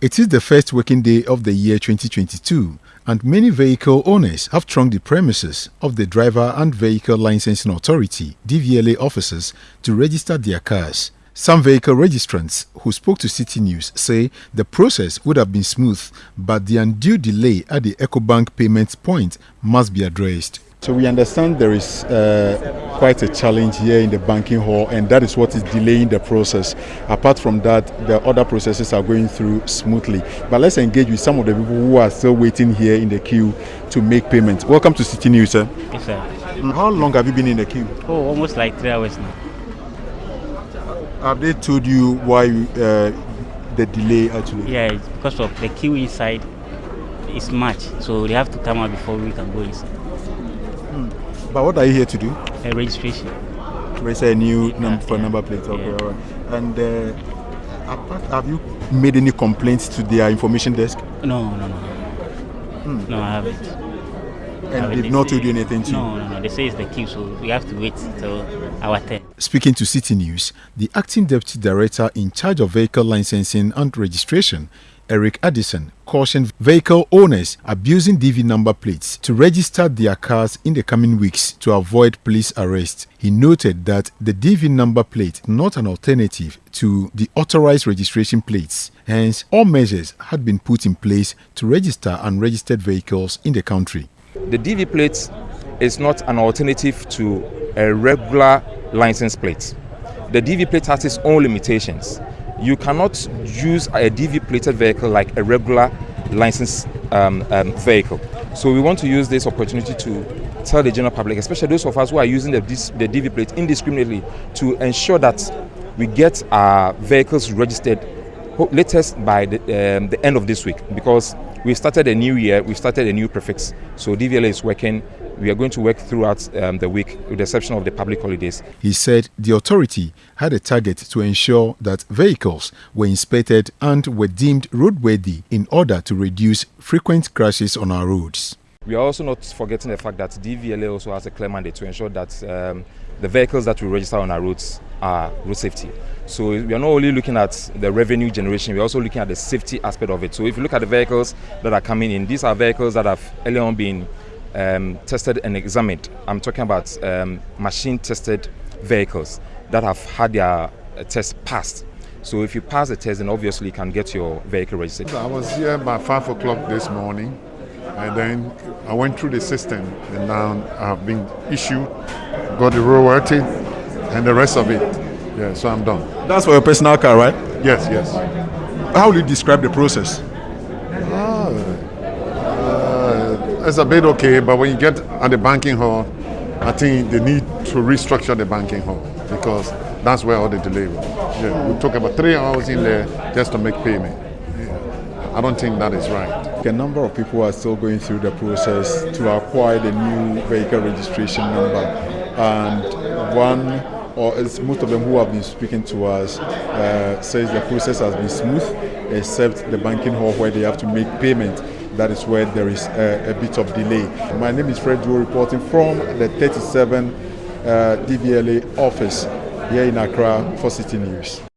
It is the first working day of the year 2022 and many vehicle owners have thronged the premises of the Driver and Vehicle Licensing Authority DVLA offices to register their cars. Some vehicle registrants who spoke to City News say the process would have been smooth but the undue delay at the EcoBank payment point must be addressed. So we understand there is uh, quite a challenge here in the banking hall and that is what is delaying the process. Apart from that, the other processes are going through smoothly. But let's engage with some of the people who are still waiting here in the queue to make payments. Welcome to City News, sir. Yes, sir. How long have you been in the queue? Oh, almost like three hours now. Have they told you why uh, the delay actually? Yeah, it's because of the queue inside is much, so they have to come out before we can go inside. But what are you here to do? A registration. Register a new Yeah, num- for yeah. number plate. Okay, Yeah. all right. And uh, apart, have you made any complaints to their information desk? No, no, no. No, I haven't. And they've not told you anything to? No, no, no. They say it's the queue, so we have to wait till our turn. Speaking to City News, the acting deputy director in charge of vehicle licensing and registration, Eric Addison, cautioned vehicle owners abusing DV number plates to register their cars in the coming weeks to avoid police arrest. He noted that the DV number plate is not an alternative to the authorized registration plates. Hence, all measures had been put in place to register unregistered vehicles in the country. The DV plate is not an alternative to a regular license plate. The DV plate has its own limitations. You cannot use a DV plated vehicle like a regular licensed um, um, vehicle. So we want to use this opportunity to tell the general public, especially those of us who are using the, the DV plate indiscriminately, to ensure that we get our vehicles registered latest by the, um, the end of this week because we started a new year, we started a new prefix. So DVLA is working. We are going to work throughout um, the week with the exception of the public holidays. He said the authority had a target to ensure that vehicles were inspected and were deemed roadworthy in order to reduce frequent crashes on our roads. We are also not forgetting the fact that DVLA also has a clear mandate to ensure that um, the vehicles that we register on our roads are road safety. So we are not only looking at the revenue generation, we're also looking at the safety aspect of it. So if you look at the vehicles that are coming in, these are vehicles that have earlier on been um, tested and examined. I'm talking about um, machine tested vehicles that have had their uh, test passed. So if you pass the test, then obviously you can get your vehicle registered. I was here by five o'clock this morning, and then I went through the system, and now I've been issued, got the royalty, and the rest of it. Yeah, so I'm done. That's for your personal car, right? Yes, yes. How will you describe the process? Ah, it's a bit okay, but when you get at the banking hall, I think they need to restructure the banking hall because that's where all the delay was. Yeah, we took about three hours in there just to make payment. Yeah. I don't think that is right. A number of people are still going through the process to acquire the new vehicle registration number, and one or it's most of them who have been speaking to us uh, says the process has been smooth, except the banking hall where they have to make payment. That is where there is a, a bit of delay. My name is Fred Joe, reporting from the 37 uh, DVLA office here in Accra for City News.